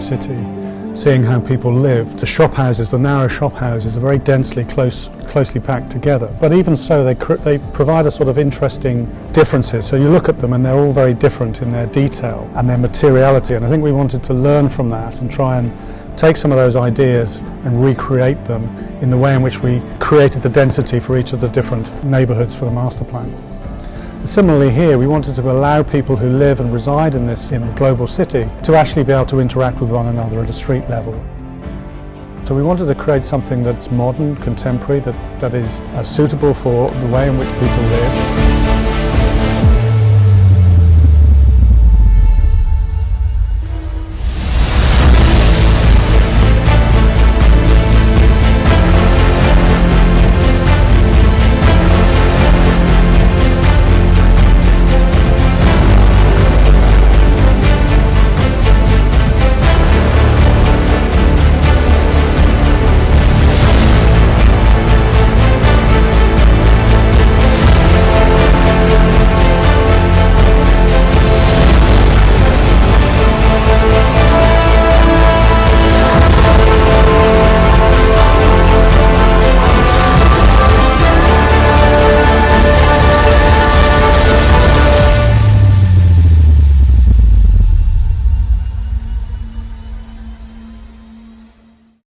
city, seeing how people live. The shop houses, the narrow shop houses, are very densely close, closely packed together. But even so, they, they provide a sort of interesting differences. So you look at them and they're all very different in their detail and their materiality. And I think we wanted to learn from that and try and take some of those ideas and recreate them in the way in which we created the density for each of the different neighbourhoods for the master plan. Similarly here, we wanted to allow people who live and reside in this global city to actually be able to interact with one another at a street level. So we wanted to create something that's modern, contemporary, that, that is uh, suitable for the way in which people live.